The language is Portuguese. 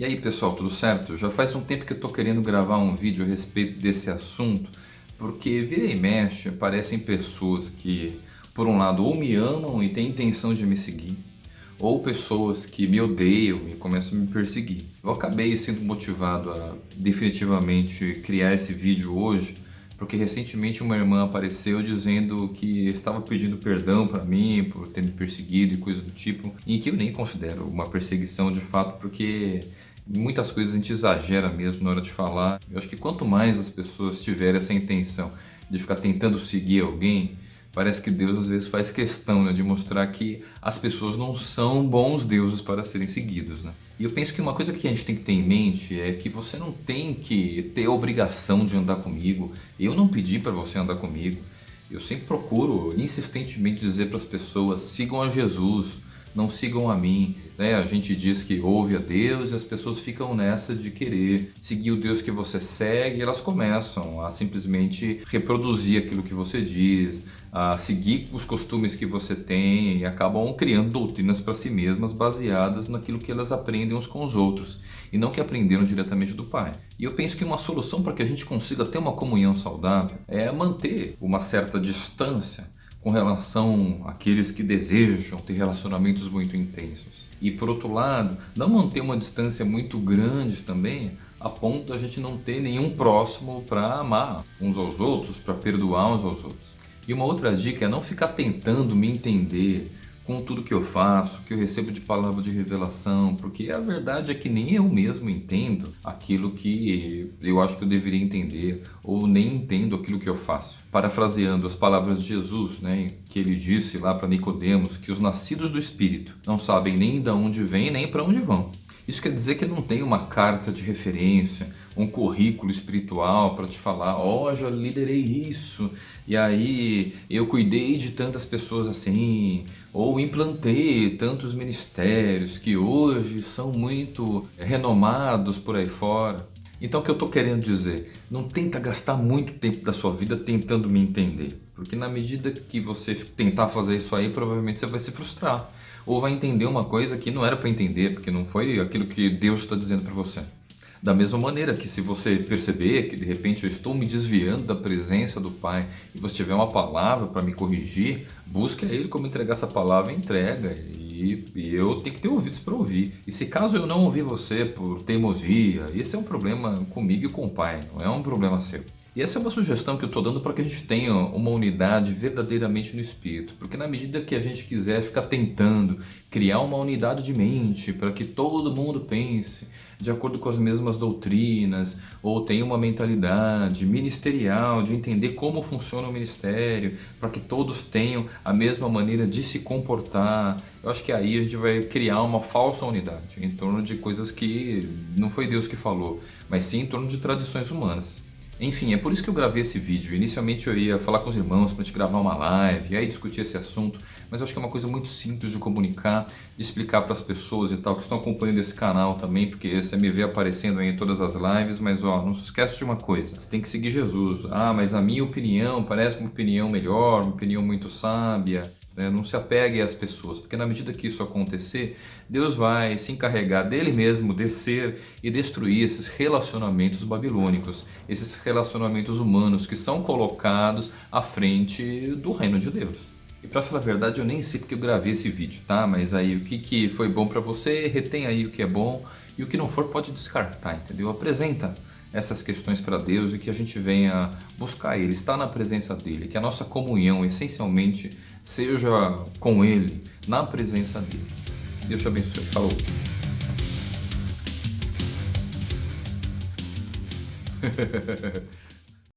E aí pessoal, tudo certo? Já faz um tempo que eu estou querendo gravar um vídeo a respeito desse assunto, porque vira e mexe aparecem pessoas que, por um lado, ou me amam e têm intenção de me seguir, ou pessoas que me odeiam e começam a me perseguir. Eu acabei sendo motivado a definitivamente criar esse vídeo hoje, porque recentemente uma irmã apareceu dizendo que estava pedindo perdão para mim por ter me perseguido e coisa do tipo, e que eu nem considero uma perseguição de fato, porque muitas coisas a gente exagera mesmo na hora de falar. Eu acho que quanto mais as pessoas tiverem essa intenção de ficar tentando seguir alguém, parece que Deus às vezes faz questão né, de mostrar que as pessoas não são bons deuses para serem seguidos. Né? E eu penso que uma coisa que a gente tem que ter em mente é que você não tem que ter a obrigação de andar comigo. Eu não pedi para você andar comigo. Eu sempre procuro insistentemente dizer para as pessoas, sigam a Jesus, não sigam a mim. Né? A gente diz que ouve a Deus e as pessoas ficam nessa de querer seguir o Deus que você segue e elas começam a simplesmente reproduzir aquilo que você diz, a seguir os costumes que você tem e acabam criando doutrinas para si mesmas baseadas naquilo que elas aprendem uns com os outros e não que aprenderam diretamente do pai. E eu penso que uma solução para que a gente consiga ter uma comunhão saudável é manter uma certa distância com relação àqueles que desejam ter relacionamentos muito intensos. E por outro lado, não manter uma distância muito grande também, a ponto da gente não ter nenhum próximo para amar uns aos outros, para perdoar uns aos outros. E uma outra dica é não ficar tentando me entender com tudo que eu faço, que eu recebo de palavra de revelação, porque a verdade é que nem eu mesmo entendo aquilo que eu acho que eu deveria entender, ou nem entendo aquilo que eu faço. Parafraseando as palavras de Jesus, né, que ele disse lá para Nicodemos, que os nascidos do Espírito não sabem nem de onde vêm, nem para onde vão. Isso quer dizer que não tem uma carta de referência, um currículo espiritual para te falar, ó, oh, já liderei isso, e aí eu cuidei de tantas pessoas assim, ou implantei tantos ministérios que hoje são muito renomados por aí fora. Então o que eu estou querendo dizer? Não tenta gastar muito tempo da sua vida tentando me entender. Porque na medida que você tentar fazer isso aí, provavelmente você vai se frustrar ou vai entender uma coisa que não era para entender, porque não foi aquilo que Deus está dizendo para você. Da mesma maneira que se você perceber que de repente eu estou me desviando da presença do Pai e você tiver uma palavra para me corrigir, busque a Ele como entregar essa palavra entrega e, e eu tenho que ter ouvidos para ouvir. E se caso eu não ouvir você por teimosia, esse é um problema comigo e com o Pai, não é um problema seu. E essa é uma sugestão que eu estou dando para que a gente tenha uma unidade verdadeiramente no espírito. Porque na medida que a gente quiser ficar tentando criar uma unidade de mente para que todo mundo pense de acordo com as mesmas doutrinas, ou tenha uma mentalidade ministerial de entender como funciona o ministério, para que todos tenham a mesma maneira de se comportar, eu acho que aí a gente vai criar uma falsa unidade em torno de coisas que não foi Deus que falou, mas sim em torno de tradições humanas. Enfim, é por isso que eu gravei esse vídeo. Inicialmente eu ia falar com os irmãos para gente gravar uma live e aí discutir esse assunto, mas acho que é uma coisa muito simples de comunicar, de explicar para as pessoas e tal, que estão acompanhando esse canal também, porque você me vê aparecendo aí em todas as lives, mas ó, não se esquece de uma coisa, você tem que seguir Jesus. Ah, mas a minha opinião parece uma opinião melhor, uma opinião muito sábia. Né? Não se apegue às pessoas, porque na medida que isso acontecer, Deus vai se encarregar dele mesmo descer e destruir esses relacionamentos babilônicos, esses relacionamentos humanos que são colocados à frente do reino de Deus. E para falar a verdade, eu nem sei porque eu gravei esse vídeo, tá? Mas aí o que, que foi bom para você, retém aí o que é bom e o que não for pode descartar, entendeu? Apresenta essas questões para Deus e que a gente venha buscar Ele, estar na presença dEle, que a nossa comunhão essencialmente seja com Ele, na presença dEle. Deus te abençoe. Falou!